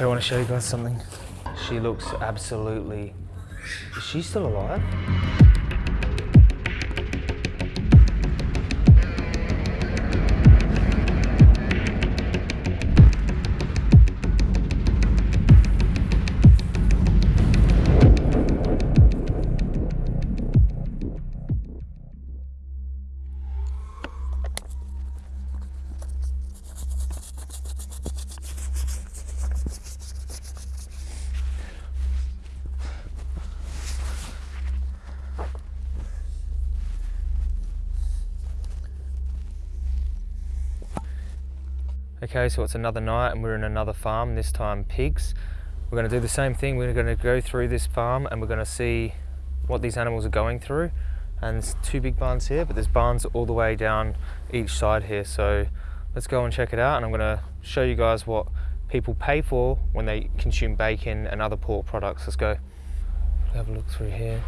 Okay, I want to show you guys something. She looks absolutely... Is she still alive? Okay, so it's another night and we're in another farm, this time pigs. We're gonna do the same thing. We're gonna go through this farm and we're gonna see what these animals are going through. And there's two big barns here, but there's barns all the way down each side here. So let's go and check it out. And I'm gonna show you guys what people pay for when they consume bacon and other pork products. Let's go. Have a look through here.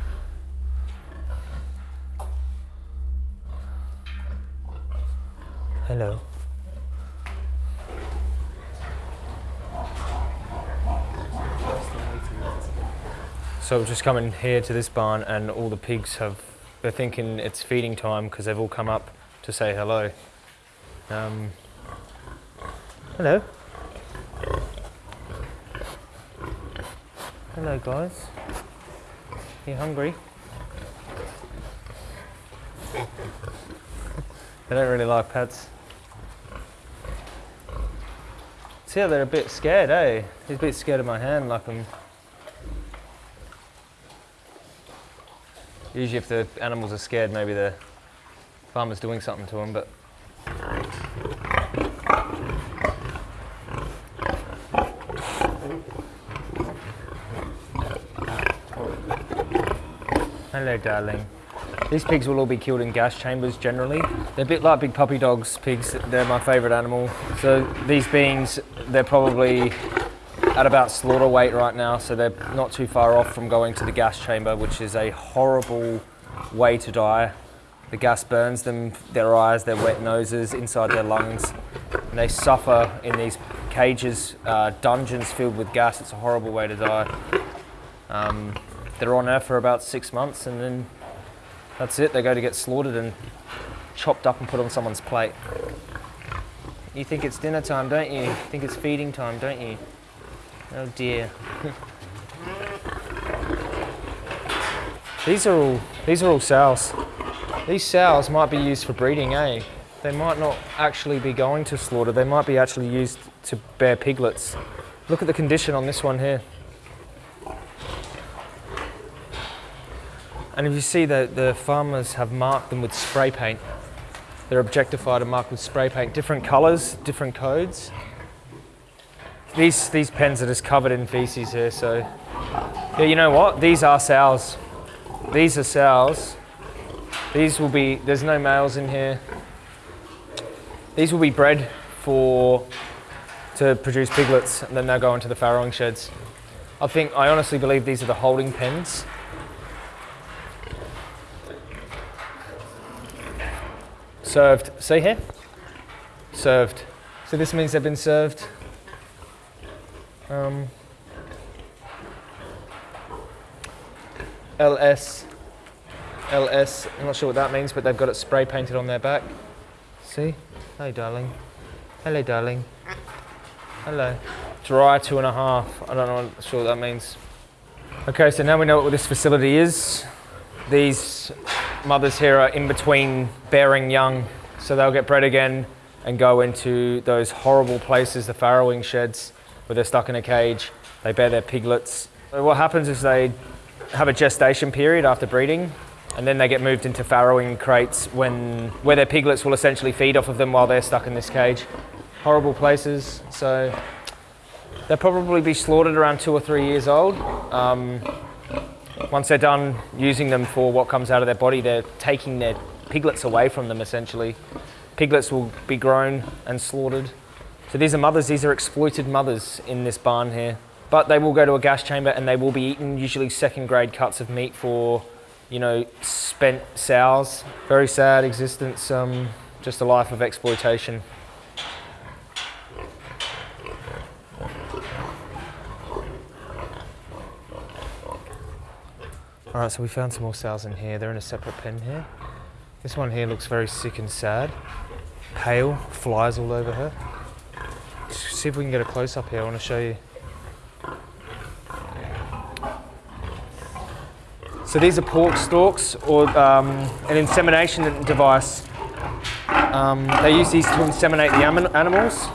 Hello. So we've just come in here to this barn and all the pigs have, they're thinking it's feeding time because they've all come up to say hello. Um, hello. Hello guys. You hungry? they don't really like pets. See how they're a bit scared, eh? He's a bit scared of my hand like I'm Usually if the animals are scared, maybe the farmer's doing something to them, but... Hello, darling. These pigs will all be killed in gas chambers generally. They're a bit like big puppy dogs, pigs. They're my favourite animal. So these beings, they're probably at about slaughter weight right now, so they're not too far off from going to the gas chamber, which is a horrible way to die. The gas burns them, their eyes, their wet noses, inside their lungs, and they suffer in these cages, uh, dungeons filled with gas. It's a horrible way to die. Um, they're on there for about six months, and then that's it. They go to get slaughtered and chopped up and put on someone's plate. You think it's dinner time, don't you? you think it's feeding time, don't you? Oh dear. these are all these are all sows. These sows might be used for breeding, eh? They might not actually be going to slaughter. They might be actually used to bear piglets. Look at the condition on this one here. And if you see that the farmers have marked them with spray paint. They're objectified and marked with spray paint. Different colours, different codes. These, these pens are just covered in feces here, so... Yeah, you know what? These are sows. These are sows. These will be, there's no males in here. These will be bred for, to produce piglets, and then they'll go into the farrowing sheds. I think, I honestly believe these are the holding pens. Served, see here? Served. So this means they've been served um, LS, LS, I'm not sure what that means, but they've got it spray painted on their back. See? Hey, darling. Hello, darling. Hello. Dry two and a half. I don't know, I'm sure what that means. Okay, so now we know what this facility is. These mothers here are in between bearing young, so they'll get bred again and go into those horrible places, the farrowing sheds where they're stuck in a cage, they bear their piglets. So what happens is they have a gestation period after breeding and then they get moved into farrowing crates when, where their piglets will essentially feed off of them while they're stuck in this cage. Horrible places, so they'll probably be slaughtered around two or three years old. Um, once they're done using them for what comes out of their body, they're taking their piglets away from them essentially. Piglets will be grown and slaughtered so these are mothers, these are exploited mothers in this barn here. But they will go to a gas chamber and they will be eaten usually second grade cuts of meat for, you know, spent sows. Very sad existence, um, just a life of exploitation. All right, so we found some more sows in here. They're in a separate pen here. This one here looks very sick and sad. Pale, flies all over her. See if we can get a close up here. I want to show you. So these are pork stalks or um, an insemination device. Um, they use these to inseminate the animals.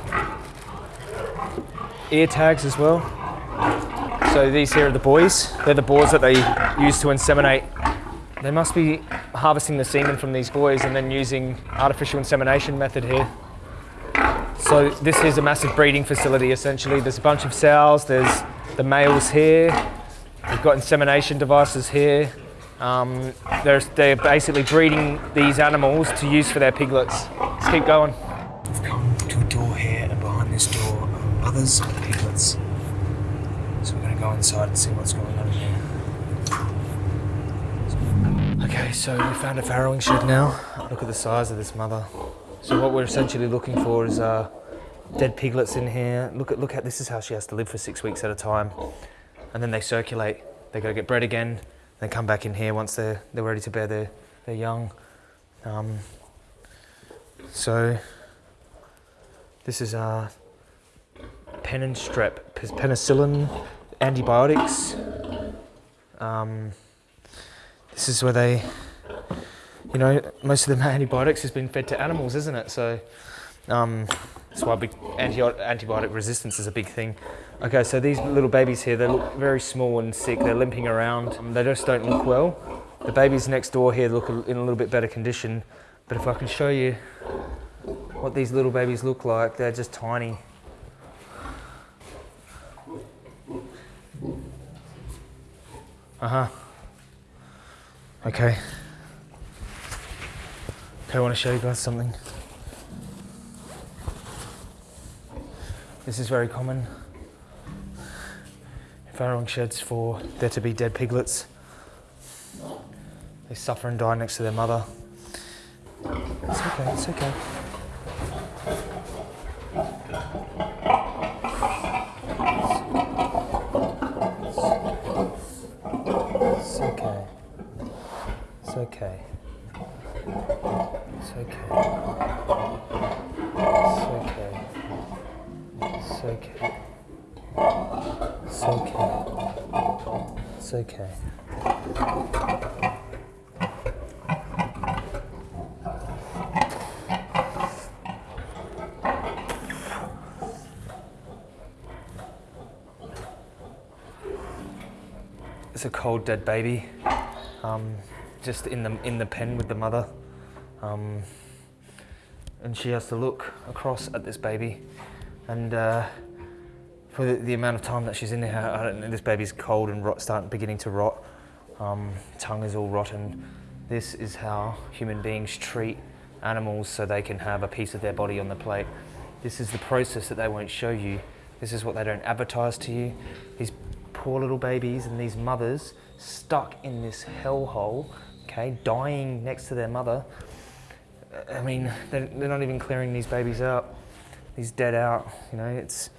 Ear tags as well. So these here are the boys. They're the boars that they use to inseminate. They must be harvesting the semen from these boys and then using artificial insemination method here. So this is a massive breeding facility essentially. There's a bunch of sows, there's the males here, we've got insemination devices here. Um, they're, they're basically breeding these animals to use for their piglets. Let's keep going. We've come to a door here and behind this door are mothers of piglets. So we're going to go inside and see what's going on in here. Okay, so we found a farrowing shed now. Look at the size of this mother. So what we're essentially looking for is uh, dead piglets in here. Look at look at this is how she has to live for six weeks at a time, and then they circulate. They go get bred again, then come back in here once they're they're ready to bear their their young. Um, so this is uh, pen and strep, penicillin, antibiotics. Um, this is where they you know, most of the antibiotics has been fed to animals, isn't it? So um, that's why anti antibiotic resistance is a big thing. Okay, so these little babies here, they look very small and sick. They're limping around. They just don't look well. The babies next door here look in a little bit better condition. But if I can show you what these little babies look like, they're just tiny. Uh-huh. Okay. Okay, I want to show you guys something. This is very common in farrowing sheds for there to be dead piglets. They suffer and die next to their mother. It's okay, it's okay. It's okay. It's okay. It's okay. It's okay. It's okay. It's okay. It's okay. It's a cold dead baby, um, just in the in the pen with the mother. Um, and she has to look across at this baby and uh, for the, the, amount of time that she's in there, this baby's cold and rot, starting beginning to rot. Um, tongue is all rotten. This is how human beings treat animals so they can have a piece of their body on the plate. This is the process that they won't show you. This is what they don't advertise to you. These poor little babies and these mothers stuck in this hellhole, okay, dying next to their mother I mean, they're, they're not even clearing these babies out, these dead out. You know, it's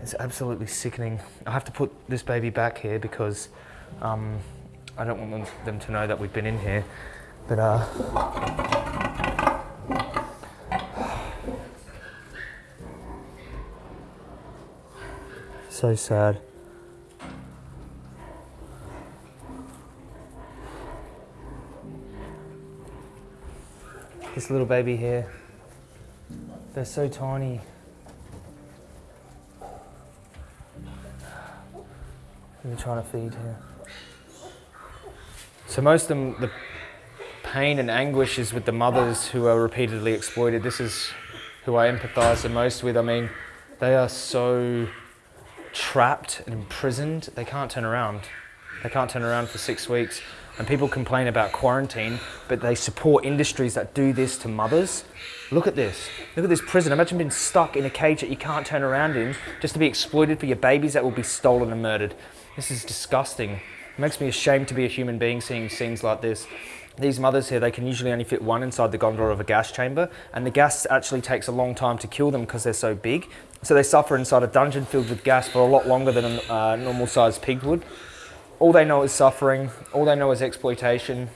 it's absolutely sickening. I have to put this baby back here because um, I don't want them, them, to know that we've been in here. But uh, so sad. This little baby here, they're so tiny. I'm trying to feed here. So most of them, the pain and anguish is with the mothers who are repeatedly exploited. This is who I empathise the most with. I mean, they are so trapped and imprisoned, they can't turn around. They can't turn around for six weeks. And people complain about quarantine, but they support industries that do this to mothers. Look at this. Look at this prison. Imagine being stuck in a cage that you can't turn around in just to be exploited for your babies that will be stolen and murdered. This is disgusting. It makes me ashamed to be a human being seeing scenes like this. These mothers here, they can usually only fit one inside the gondola of a gas chamber, and the gas actually takes a long time to kill them because they're so big. So they suffer inside a dungeon filled with gas for a lot longer than a uh, normal sized pig would. All they know is suffering, all they know is exploitation,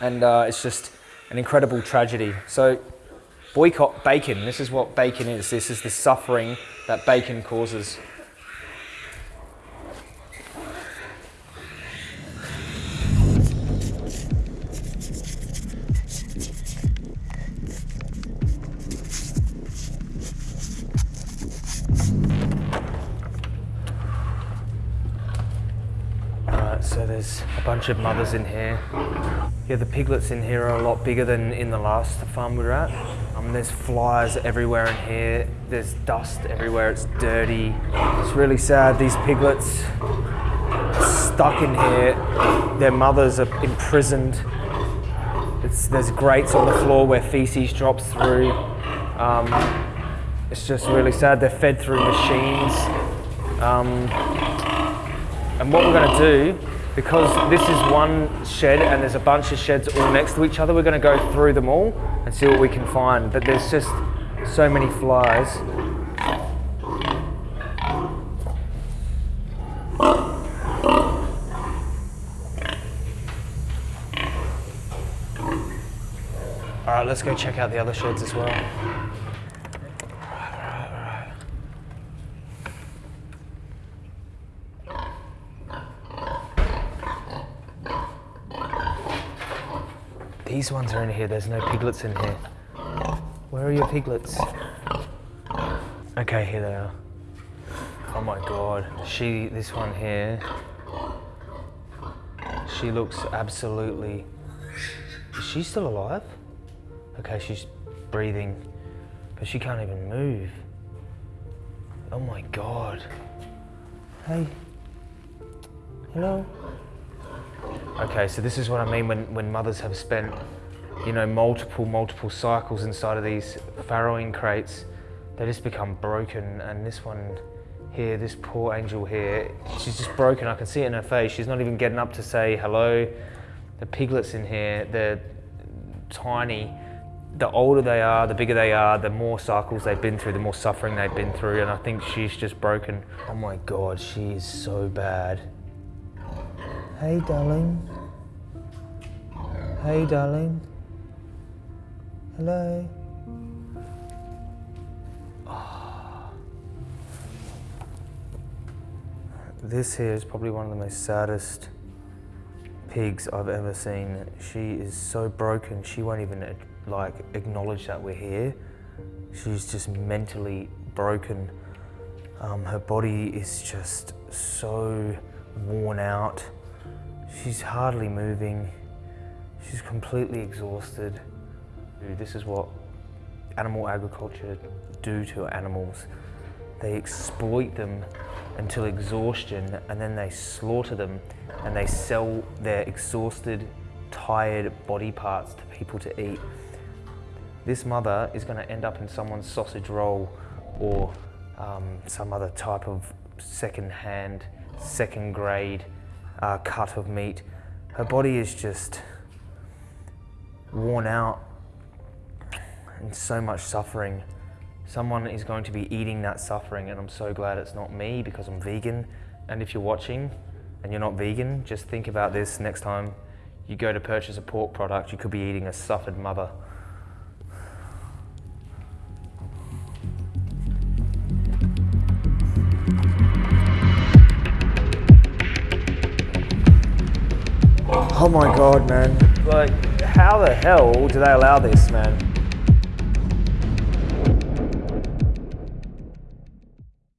and uh, it's just an incredible tragedy. So boycott bacon. This is what bacon is. This is the suffering that bacon causes. Of mothers in here. Yeah, the piglets in here are a lot bigger than in the last farm we were at. Um, there's flies everywhere in here. There's dust everywhere. It's dirty. It's really sad. These piglets stuck in here. Their mothers are imprisoned. It's, there's grates on the floor where feces drops through. Um, it's just really sad. They're fed through machines. Um, and what we're going to do, because this is one shed and there's a bunch of sheds all next to each other, we're going to go through them all and see what we can find. But there's just so many flies. All right, let's go check out the other sheds as well. These ones are in here. There's no piglets in here. Where are your piglets? Okay, here they are. Oh my god. She, this one here, she looks absolutely. Is she still alive? Okay, she's breathing, but she can't even move. Oh my god. Hey. Hello. Okay, so this is what I mean when, when mothers have spent, you know, multiple, multiple cycles inside of these farrowing crates. They just become broken. And this one here, this poor angel here, she's just broken. I can see it in her face. She's not even getting up to say hello. The piglets in here, they're tiny. The older they are, the bigger they are, the more cycles they've been through, the more suffering they've been through. And I think she's just broken. Oh my God, she is so bad. Hey, darling. Hey, darling. Hello. Ah. This here is probably one of the most saddest pigs I've ever seen. She is so broken, she won't even like acknowledge that we're here. She's just mentally broken. Um, her body is just so worn out. She's hardly moving. She's completely exhausted. This is what animal agriculture do to animals. They exploit them until exhaustion and then they slaughter them and they sell their exhausted, tired body parts to people to eat. This mother is going to end up in someone's sausage roll or um, some other type of second-hand, second-grade uh, cut of meat. Her body is just worn out and so much suffering. Someone is going to be eating that suffering and I'm so glad it's not me because I'm vegan. And if you're watching and you're not vegan, just think about this next time you go to purchase a pork product, you could be eating a suffered mother. Oh my oh. god, man. Like, how the hell do they allow this, man?